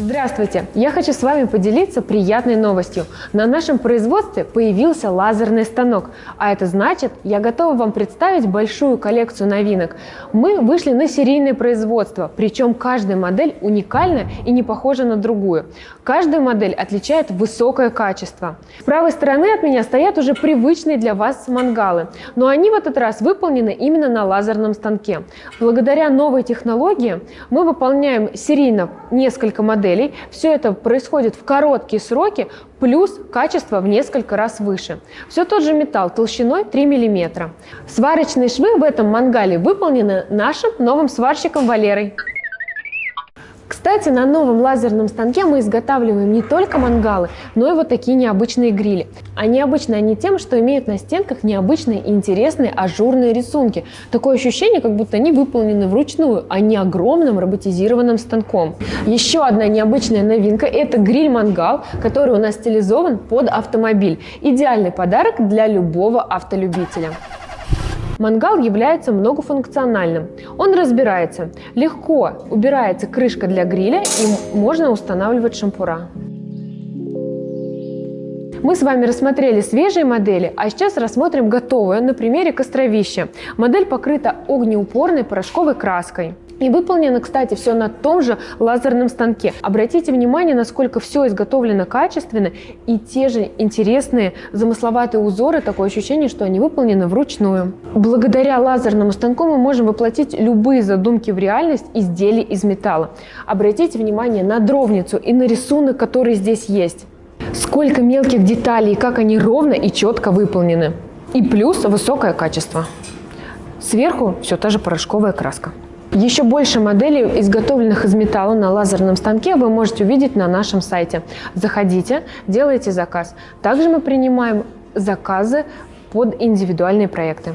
Здравствуйте! Я хочу с вами поделиться приятной новостью. На нашем производстве появился лазерный станок, а это значит, я готова вам представить большую коллекцию новинок. Мы вышли на серийное производство, причем каждая модель уникальна и не похожа на другую. Каждая модель отличает высокое качество. С правой стороны от меня стоят уже привычные для вас мангалы, но они в этот раз выполнены именно на лазерном станке. Благодаря новой технологии мы выполняем серийно несколько моделей моделей. Все это происходит в короткие сроки, плюс качество в несколько раз выше. Все тот же металл толщиной 3 мм. Сварочные швы в этом мангале выполнены нашим новым сварщиком Валерой. Кстати, на новом лазерном станке мы изготавливаем не только мангалы, но и вот такие необычные грили. А необычны они тем, что имеют на стенках необычные и интересные ажурные рисунки. Такое ощущение, как будто они выполнены вручную, а не огромным роботизированным станком. Еще одна необычная новинка – это гриль-мангал, который у нас стилизован под автомобиль. Идеальный подарок для любого автолюбителя. Мангал является многофункциональным. Он разбирается. Легко убирается крышка для гриля и можно устанавливать шампура. Мы с вами рассмотрели свежие модели, а сейчас рассмотрим готовую на примере костровища. Модель покрыта огнеупорной порошковой краской. И выполнено, кстати, все на том же лазерном станке. Обратите внимание, насколько все изготовлено качественно и те же интересные замысловатые узоры, такое ощущение, что они выполнены вручную. Благодаря лазерному станку мы можем воплотить любые задумки в реальность изделий из металла. Обратите внимание на дровницу и на рисунок, который здесь есть. Сколько мелких деталей, как они ровно и четко выполнены. И плюс высокое качество. Сверху все та же порошковая краска. Еще больше моделей, изготовленных из металла на лазерном станке, вы можете увидеть на нашем сайте. Заходите, делайте заказ. Также мы принимаем заказы под индивидуальные проекты.